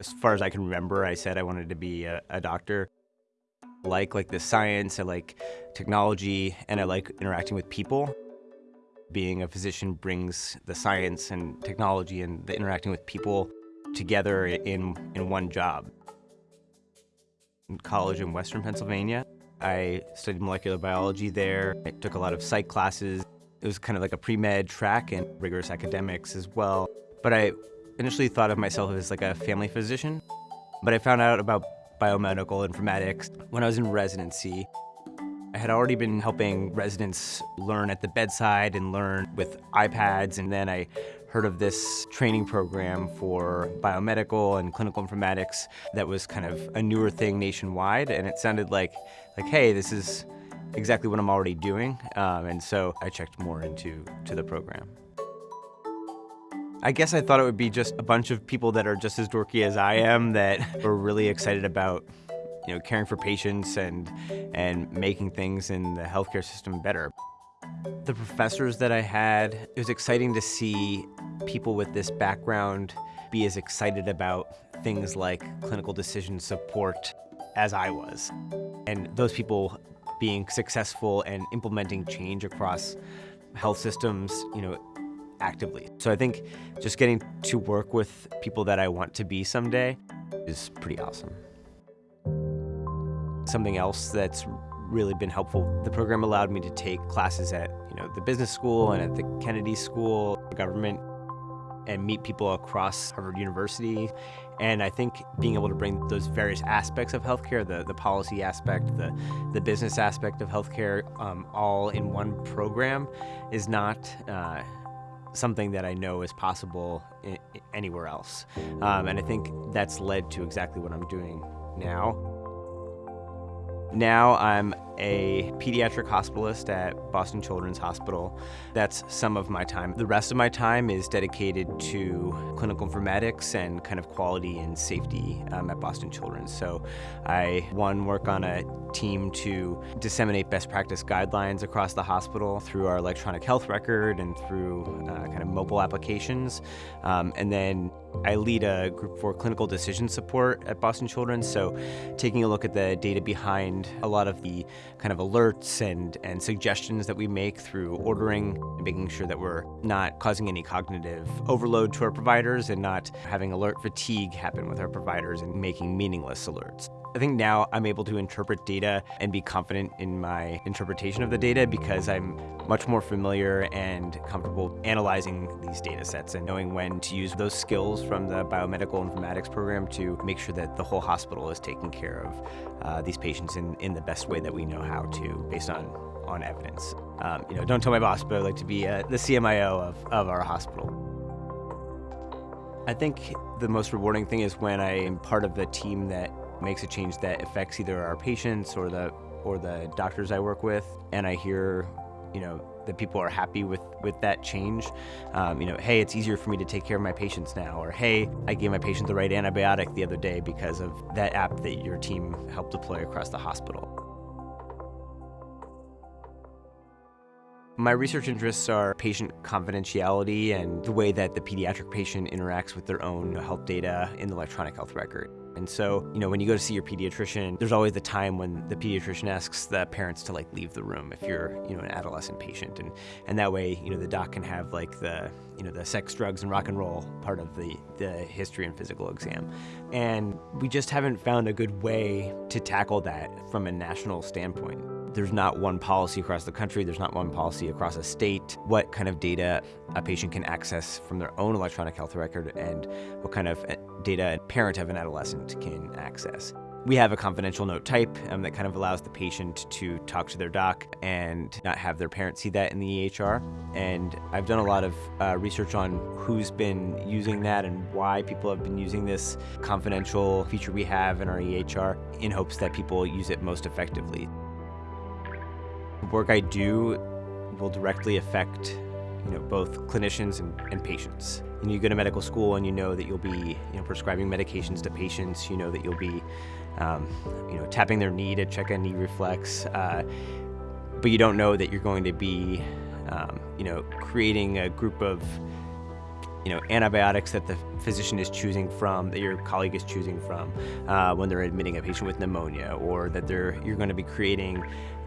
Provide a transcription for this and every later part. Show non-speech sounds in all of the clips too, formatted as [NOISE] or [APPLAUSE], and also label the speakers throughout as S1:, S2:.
S1: As far as I can remember, I said I wanted to be a, a doctor. I like like the science, I like technology, and I like interacting with people. Being a physician brings the science and technology and the interacting with people together in, in one job. In college in Western Pennsylvania, I studied molecular biology there. I took a lot of psych classes. It was kind of like a pre-med track and rigorous academics as well. But I initially thought of myself as like a family physician, but I found out about biomedical informatics when I was in residency. I had already been helping residents learn at the bedside and learn with iPads, and then I heard of this training program for biomedical and clinical informatics that was kind of a newer thing nationwide, and it sounded like, like, hey, this is exactly what I'm already doing, um, and so I checked more into to the program. I guess I thought it would be just a bunch of people that are just as dorky as I am that [LAUGHS] were really excited about you know, caring for patients and, and making things in the healthcare system better. The professors that I had, it was exciting to see people with this background be as excited about things like clinical decision support as I was. And those people being successful and implementing change across health systems, you know, actively. So I think just getting to work with people that I want to be someday is pretty awesome. Something else that's really been helpful, the program allowed me to take classes at you know the business school and at the Kennedy School, government, and meet people across Harvard University. And I think being able to bring those various aspects of healthcare, the, the policy aspect, the, the business aspect of healthcare, um, all in one program is not uh, something that I know is possible anywhere else. Um, and I think that's led to exactly what I'm doing now. Now I'm a pediatric hospitalist at Boston Children's Hospital. That's some of my time. The rest of my time is dedicated to clinical informatics and kind of quality and safety um, at Boston Children's. So I, one, work on a team to disseminate best practice guidelines across the hospital through our electronic health record and through uh, kind of mobile applications. Um, and then I lead a group for clinical decision support at Boston Children's, so taking a look at the data behind a lot of the kind of alerts and, and suggestions that we make through ordering and making sure that we're not causing any cognitive overload to our providers and not having alert fatigue happen with our providers and making meaningless alerts. I think now I'm able to interpret data and be confident in my interpretation of the data because I'm much more familiar and comfortable analyzing these data sets and knowing when to use those skills from the biomedical informatics program to make sure that the whole hospital is taking care of uh, these patients in, in the best way that we know how to based on, on evidence. Um, you know, don't tell my boss, but I'd like to be uh, the CMIO of, of our hospital. I think the most rewarding thing is when I am part of the team that makes a change that affects either our patients or the or the doctors I work with, and I hear, you know, that people are happy with with that change. Um, you know, hey, it's easier for me to take care of my patients now, or hey, I gave my patient the right antibiotic the other day because of that app that your team helped deploy across the hospital. My research interests are patient confidentiality and the way that the pediatric patient interacts with their own health data in the electronic health record. And so, you know, when you go to see your pediatrician, there's always the time when the pediatrician asks the parents to like leave the room if you're, you know, an adolescent patient. And, and that way, you know, the doc can have like the, you know, the sex, drugs, and rock and roll part of the, the history and physical exam. And we just haven't found a good way to tackle that from a national standpoint. There's not one policy across the country, there's not one policy across a state. What kind of data a patient can access from their own electronic health record and what kind of uh, data a parent of an adolescent can access. We have a confidential note type um, that kind of allows the patient to talk to their doc and not have their parents see that in the EHR. And I've done a lot of uh, research on who's been using that and why people have been using this confidential feature we have in our EHR in hopes that people use it most effectively. Work I do will directly affect you know, both clinicians and, and patients. You, you go to medical school and you know that you'll be you know, prescribing medications to patients, you know that you'll be um, you know, tapping their knee to check a knee reflex. Uh, but you don't know that you're going to be, um, you know, creating a group of you know, antibiotics that the physician is choosing from, that your colleague is choosing from uh, when they're admitting a patient with pneumonia, or that they're you're going to be creating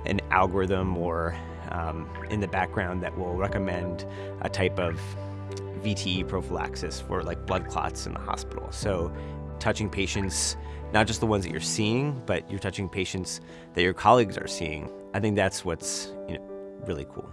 S1: an algorithm or um, in the background that will recommend a type of VTE prophylaxis for like blood clots in the hospital. So touching patients, not just the ones that you're seeing, but you're touching patients that your colleagues are seeing. I think that's what's you know, really cool.